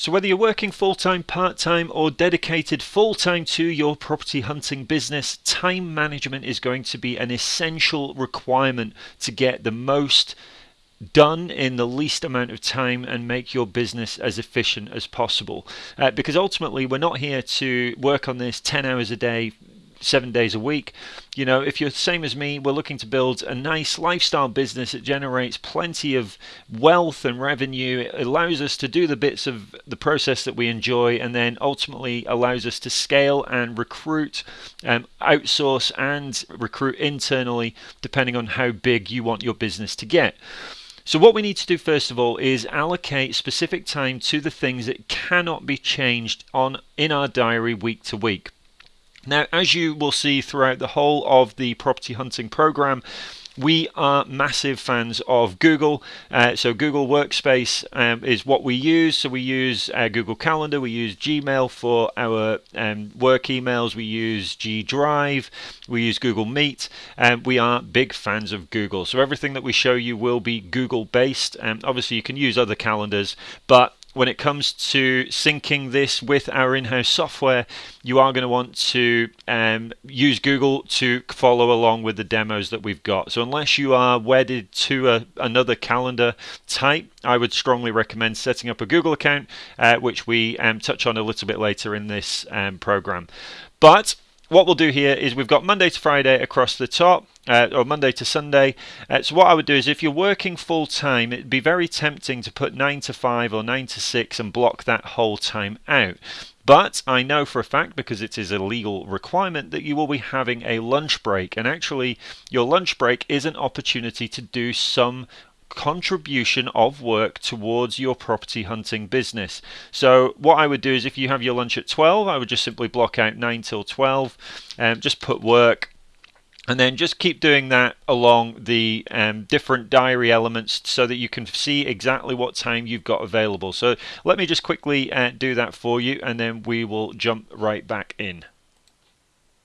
So, whether you're working full time, part time, or dedicated full time to your property hunting business, time management is going to be an essential requirement to get the most done in the least amount of time and make your business as efficient as possible. Uh, because ultimately, we're not here to work on this 10 hours a day, seven days a week. You know, if you're same as me, we're looking to build a nice lifestyle business that generates plenty of wealth and revenue. It allows us to do the bits of the process that we enjoy and then ultimately allows us to scale and recruit, um, outsource and recruit internally, depending on how big you want your business to get. So what we need to do first of all is allocate specific time to the things that cannot be changed on in our diary week to week. Now, as you will see throughout the whole of the property hunting program, we are massive fans of Google. Uh, so Google Workspace um, is what we use. So we use uh, Google Calendar, we use Gmail for our um, work emails, we use G Drive, we use Google Meet, and we are big fans of Google. So everything that we show you will be Google based. Um, obviously, you can use other calendars, but when it comes to syncing this with our in-house software, you are going to want to um, use Google to follow along with the demos that we've got. So unless you are wedded to a, another calendar type, I would strongly recommend setting up a Google account, uh, which we um, touch on a little bit later in this um, program. But what we'll do here is we've got Monday to Friday across the top, uh, or Monday to Sunday. Uh, so what I would do is if you're working full time, it'd be very tempting to put 9 to 5 or 9 to 6 and block that whole time out. But I know for a fact, because it is a legal requirement, that you will be having a lunch break. And actually, your lunch break is an opportunity to do some contribution of work towards your property hunting business. So what I would do is if you have your lunch at 12, I would just simply block out 9 till 12 and um, just put work and then just keep doing that along the um, different diary elements so that you can see exactly what time you've got available. So let me just quickly uh, do that for you and then we will jump right back in.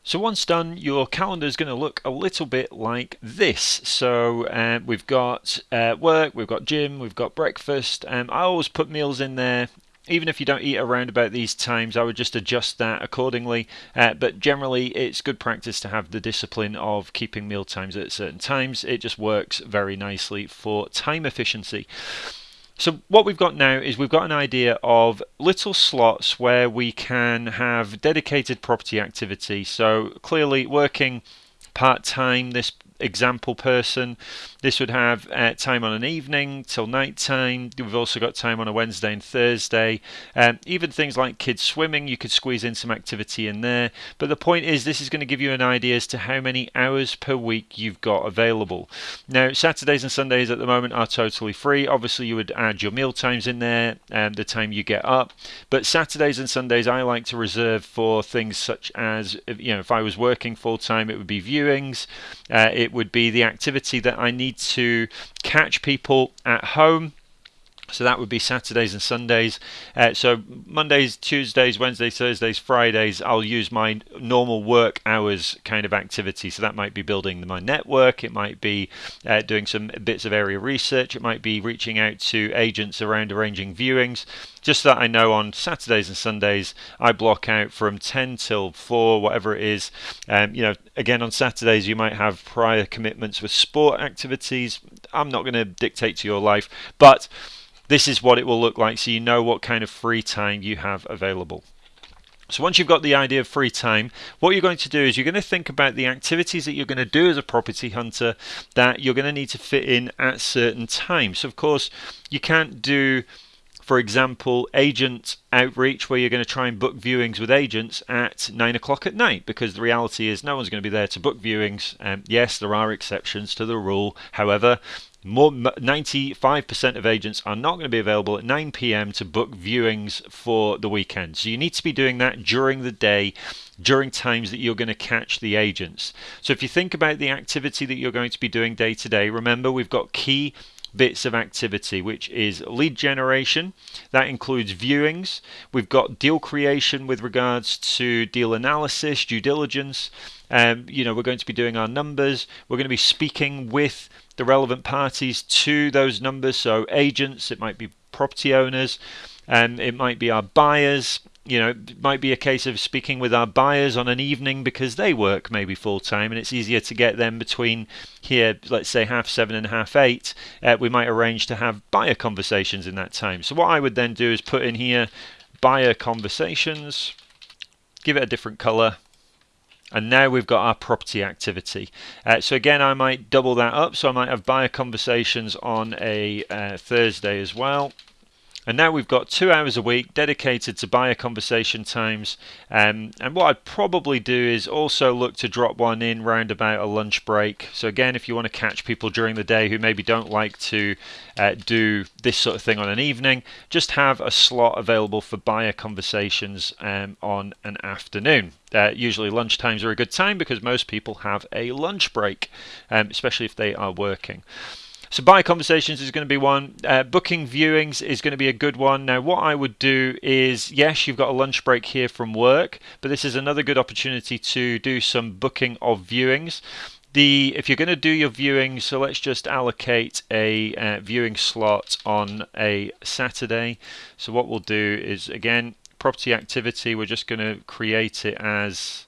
So once done, your calendar is going to look a little bit like this. So uh, we've got uh, work, we've got gym, we've got breakfast. Um, I always put meals in there. Even if you don't eat around about these times, I would just adjust that accordingly. Uh, but generally, it's good practice to have the discipline of keeping meal times at certain times. It just works very nicely for time efficiency. So what we've got now is we've got an idea of little slots where we can have dedicated property activity. So clearly working part-time this example person. This would have uh, time on an evening till night time. We've also got time on a Wednesday and Thursday. Um, even things like kids swimming, you could squeeze in some activity in there. But the point is, this is going to give you an idea as to how many hours per week you've got available. Now, Saturdays and Sundays at the moment are totally free. Obviously, you would add your meal times in there and the time you get up. But Saturdays and Sundays, I like to reserve for things such as, you know, if I was working full time, it would be viewings. Uh, it would be the activity that I need to catch people at home so that would be Saturdays and Sundays. Uh, so Mondays, Tuesdays, Wednesdays, Thursdays, Fridays, I'll use my normal work hours kind of activity. So that might be building my network, it might be uh, doing some bits of area research, it might be reaching out to agents around arranging viewings. Just that I know on Saturdays and Sundays, I block out from 10 till 4, whatever it is. Um, you know, again, on Saturdays, you might have prior commitments with sport activities. I'm not going to dictate to your life, but this is what it will look like so you know what kind of free time you have available. So once you've got the idea of free time, what you're going to do is you're going to think about the activities that you're going to do as a property hunter that you're going to need to fit in at certain times. So of course, you can't do for example, agent outreach where you're going to try and book viewings with agents at nine o'clock at night because the reality is no one's going to be there to book viewings. Um, yes, there are exceptions to the rule. However, more 95% of agents are not going to be available at 9 p.m. to book viewings for the weekend. So you need to be doing that during the day, during times that you're going to catch the agents. So if you think about the activity that you're going to be doing day to day, remember we've got key bits of activity, which is lead generation. That includes viewings. We've got deal creation with regards to deal analysis, due diligence. Um, you know, we're going to be doing our numbers. We're going to be speaking with the relevant parties to those numbers. So agents, it might be property owners. and it might be our buyers you know, it might be a case of speaking with our buyers on an evening because they work maybe full time and it's easier to get them between here, let's say half seven and half eight. Uh, we might arrange to have buyer conversations in that time. So, what I would then do is put in here buyer conversations, give it a different color. And now we've got our property activity. Uh, so again, I might double that up. So I might have buyer conversations on a uh, Thursday as well. And now we've got two hours a week dedicated to buyer conversation times. Um, and what I'd probably do is also look to drop one in round about a lunch break. So again, if you want to catch people during the day who maybe don't like to uh, do this sort of thing on an evening, just have a slot available for buyer conversations um, on an afternoon. Uh, usually lunch times are a good time because most people have a lunch break, um, especially if they are working. So buy conversations is going to be one. Uh, booking viewings is going to be a good one. Now, what I would do is, yes, you've got a lunch break here from work, but this is another good opportunity to do some booking of viewings. The if you're going to do your viewing, so let's just allocate a uh, viewing slot on a Saturday. So what we'll do is again property activity. We're just going to create it as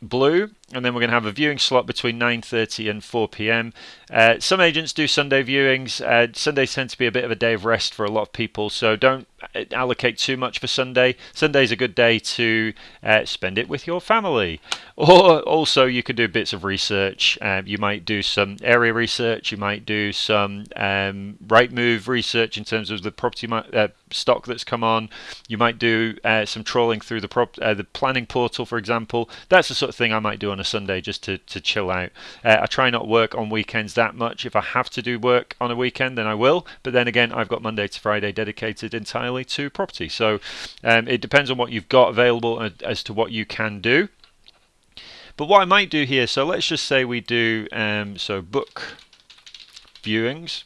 blue and then we're going to have a viewing slot between 9.30 and 4 p.m. Uh, some agents do Sunday viewings. Uh, Sundays tend to be a bit of a day of rest for a lot of people, so don't uh, allocate too much for Sunday. Sunday's a good day to uh, spend it with your family. Or also, you could do bits of research. Um, you might do some area research. You might do some um, Rightmove research in terms of the property uh, stock that's come on. You might do uh, some trawling through the prop- the planning portal, for example. That's the sort of thing I might do on a Sunday just to, to chill out. Uh, I try not work on weekends that much. If I have to do work on a weekend, then I will. But then again, I've got Monday to Friday dedicated entirely to property. So um, it depends on what you've got available as to what you can do. But what I might do here, so let's just say we do um, so book viewings.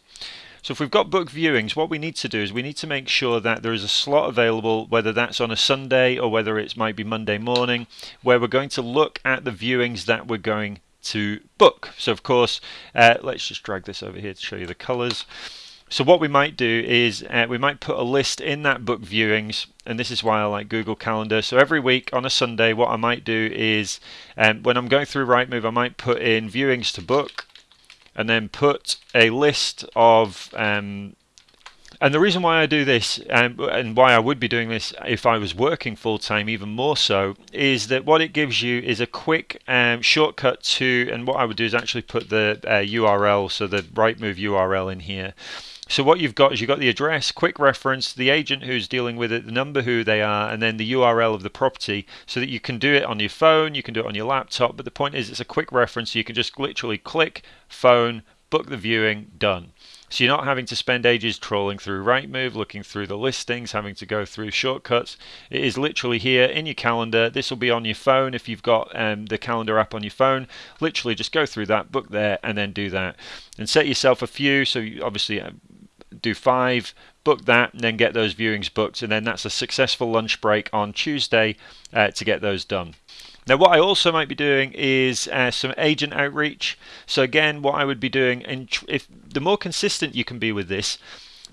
So if we've got book viewings, what we need to do is we need to make sure that there is a slot available, whether that's on a Sunday or whether it might be Monday morning, where we're going to look at the viewings that we're going to book. So of course, uh, let's just drag this over here to show you the colors. So what we might do is uh, we might put a list in that book viewings, and this is why I like Google Calendar. So every week on a Sunday, what I might do is um, when I'm going through Rightmove, I might put in viewings to book, and then put a list of um, and the reason why I do this um, and why I would be doing this if I was working full time, even more so, is that what it gives you is a quick um, shortcut to. And what I would do is actually put the uh, URL, so the Rightmove URL in here. So what you've got is you've got the address, quick reference, the agent who's dealing with it, the number who they are, and then the URL of the property so that you can do it on your phone, you can do it on your laptop. But the point is it's a quick reference, so you can just literally click, phone, book the viewing, done. So you're not having to spend ages trawling through Rightmove, looking through the listings, having to go through shortcuts. It is literally here in your calendar. This will be on your phone if you've got um, the calendar app on your phone. Literally just go through that, book there, and then do that. And set yourself a few. So you obviously uh, do five, book that, and then get those viewings booked, and then that's a successful lunch break on Tuesday uh, to get those done. Now, what I also might be doing is uh, some agent outreach. So again, what I would be doing, and if the more consistent you can be with this,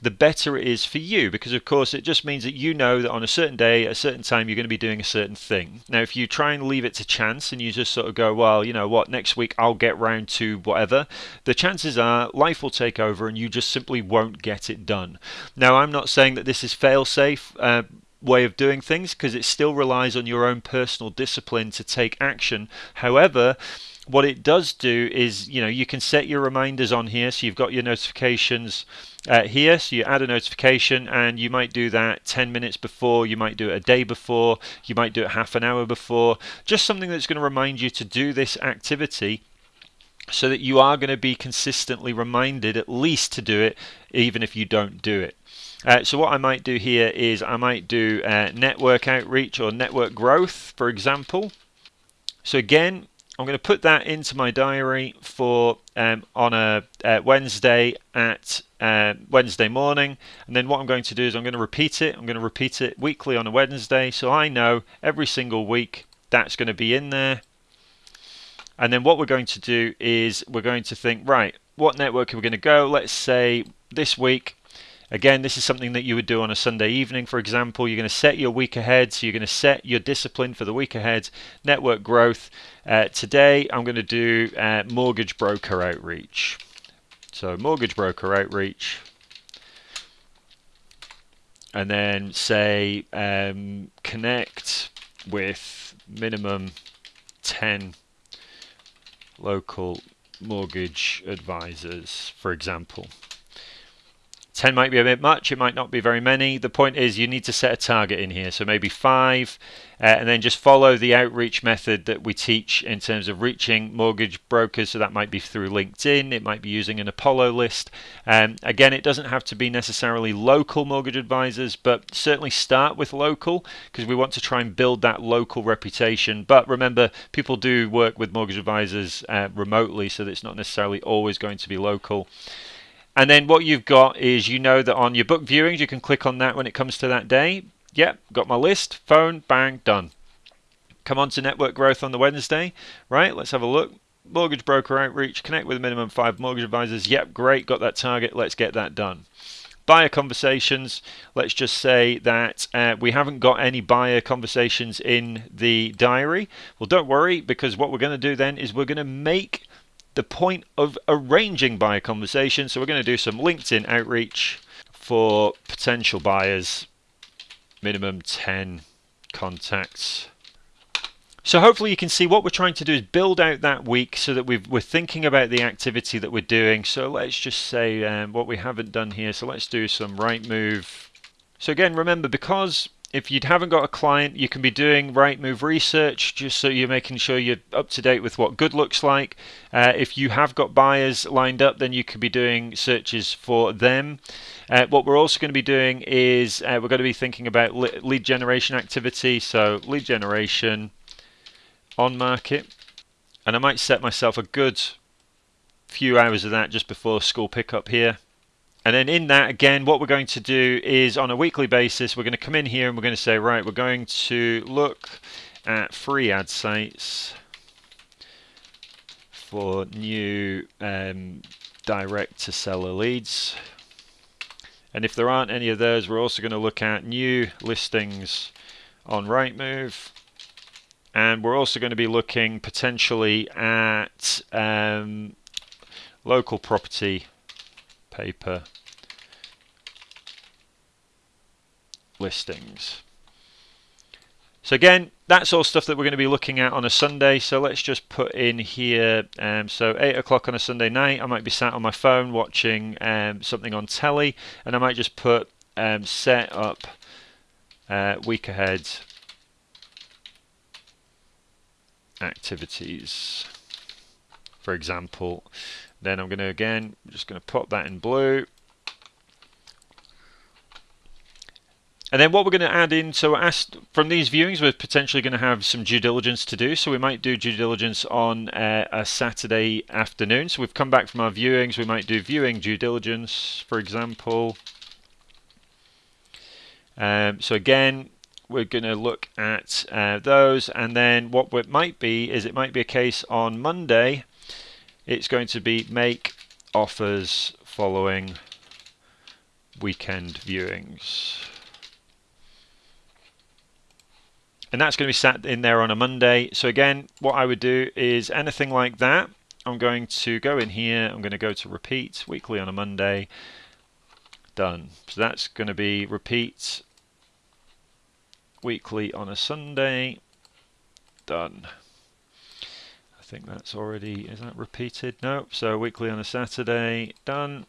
the better it is for you because of course it just means that you know that on a certain day at a certain time you're going to be doing a certain thing. Now if you try and leave it to chance and you just sort of go well you know what next week i'll get round to whatever the chances are life will take over and you just simply won't get it done. Now i'm not saying that this is fail safe uh, way of doing things because it still relies on your own personal discipline to take action. However what it does do is you know you can set your reminders on here. So you've got your notifications uh, here. So you add a notification and you might do that 10 minutes before you might do it a day before you might do it half an hour before. Just something that's going to remind you to do this activity so that you are going to be consistently reminded at least to do it even if you don't do it. Uh, so what I might do here is I might do uh, network outreach or network growth for example. So again I'm going to put that into my diary for um, on a uh, Wednesday at uh, Wednesday morning. And then what I'm going to do is I'm going to repeat it. I'm going to repeat it weekly on a Wednesday. So I know every single week that's going to be in there. And then what we're going to do is we're going to think, right, what network are we going to go? Let's say this week Again, this is something that you would do on a Sunday evening, for example. You're going to set your week ahead, so you're going to set your discipline for the week ahead, network growth. Uh, today, I'm going to do uh, mortgage broker outreach. So, mortgage broker outreach. And then say um, connect with minimum 10 local mortgage advisors, for example. 10 might be a bit much, it might not be very many. The point is you need to set a target in here, so maybe five, uh, and then just follow the outreach method that we teach in terms of reaching mortgage brokers. So that might be through LinkedIn, it might be using an Apollo list. Um, again, it doesn't have to be necessarily local mortgage advisors, but certainly start with local because we want to try and build that local reputation. But remember, people do work with mortgage advisors uh, remotely, so it's not necessarily always going to be local. And then what you've got is you know that on your book viewings, you can click on that when it comes to that day. Yep, got my list, phone, bang, done. Come on to network growth on the Wednesday, right? Let's have a look. Mortgage broker outreach, connect with a minimum five mortgage advisors. Yep, great, got that target. Let's get that done. Buyer conversations, let's just say that uh, we haven't got any buyer conversations in the diary. Well, don't worry, because what we're going to do then is we're going to make the point of arranging buyer conversations. So we're going to do some LinkedIn outreach for potential buyers, minimum 10 contacts. So hopefully you can see what we're trying to do is build out that week so that we are thinking about the activity that we're doing. So let's just say um, what we haven't done here. So let's do some Rightmove. So again, remember because if you haven't got a client, you can be doing Rightmove research just so you're making sure you're up to date with what good looks like. Uh, if you have got buyers lined up, then you could be doing searches for them. Uh, what we're also going to be doing is uh, we're going to be thinking about lead generation activity. So lead generation on market, and I might set myself a good few hours of that just before school pickup here. And then in that, again, what we're going to do is on a weekly basis, we're going to come in here and we're going to say, right, we're going to look at free ad sites for new um, direct to seller leads. And if there aren't any of those, we're also going to look at new listings on Rightmove. And we're also going to be looking potentially at um, local property paper listings. So again, that's all stuff that we're going to be looking at on a Sunday. So let's just put in here. Um, so eight o'clock on a Sunday night, I might be sat on my phone watching um, something on telly, and I might just put um, set up uh, week ahead activities, for example. Then I'm going to again, just going to put that in blue. And then what we're going to add in, so asked from these viewings, we're potentially going to have some due diligence to do. So we might do due diligence on uh, a Saturday afternoon. So we've come back from our viewings. We might do viewing due diligence, for example. Um, so again, we're going to look at uh, those. And then what it might be is it might be a case on Monday it's going to be make offers following weekend viewings. And that's going to be sat in there on a Monday. So again, what I would do is anything like that. I'm going to go in here. I'm going to go to repeat weekly on a Monday. Done. So that's going to be repeat weekly on a Sunday. Done think that's already, is that repeated? No, so weekly on a Saturday, done.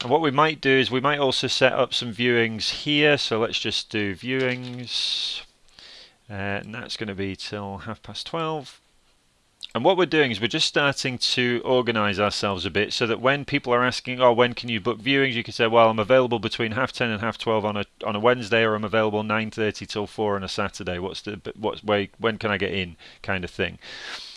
And what we might do is we might also set up some viewings here. So let's just do viewings. Uh, and that's going to be till half past 12. And what we're doing is we're just starting to organize ourselves a bit so that when people are asking, oh, when can you book viewings? You can say, well, I'm available between half 10 and half 12 on a on a Wednesday or I'm available 9.30 till 4 on a Saturday. What's the, what's way, when can I get in kind of thing.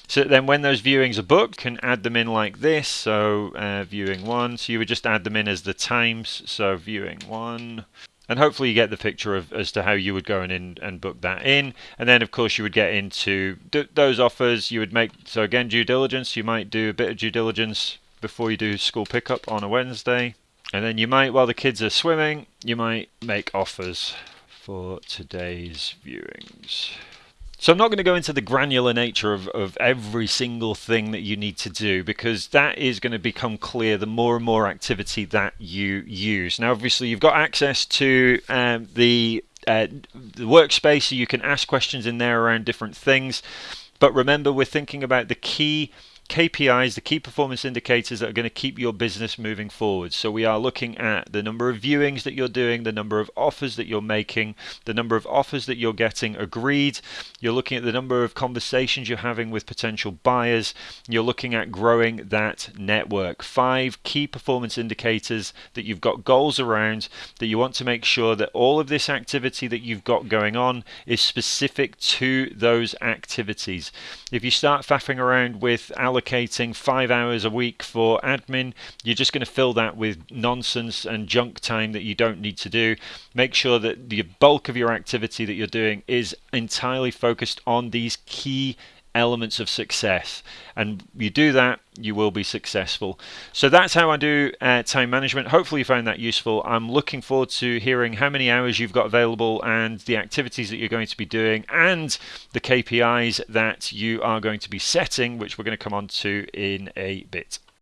So then when those viewings are booked, can add them in like this. So uh, viewing one, so you would just add them in as the times. So viewing one, and hopefully you get the picture of as to how you would go in and, and book that in. And then of course you would get into those offers. You would make so again due diligence. You might do a bit of due diligence before you do school pickup on a Wednesday. And then you might, while the kids are swimming, you might make offers for today's viewings. So I'm not going to go into the granular nature of, of every single thing that you need to do because that is going to become clear the more and more activity that you use. Now, obviously, you've got access to um, the, uh, the workspace, so you can ask questions in there around different things. But remember, we're thinking about the key KPIs, the key performance indicators that are going to keep your business moving forward. So we are looking at the number of viewings that you're doing, the number of offers that you're making, the number of offers that you're getting agreed. You're looking at the number of conversations you're having with potential buyers. You're looking at growing that network. Five key performance indicators that you've got goals around that you want to make sure that all of this activity that you've got going on is specific to those activities. If you start faffing around with allocating five hours a week for admin, you're just going to fill that with nonsense and junk time that you don't need to do. Make sure that the bulk of your activity that you're doing is entirely focused on these key elements of success. And you do that, you will be successful. So that's how I do uh, time management. Hopefully, you found that useful. I'm looking forward to hearing how many hours you've got available and the activities that you're going to be doing and the KPIs that you are going to be setting, which we're going to come on to in a bit.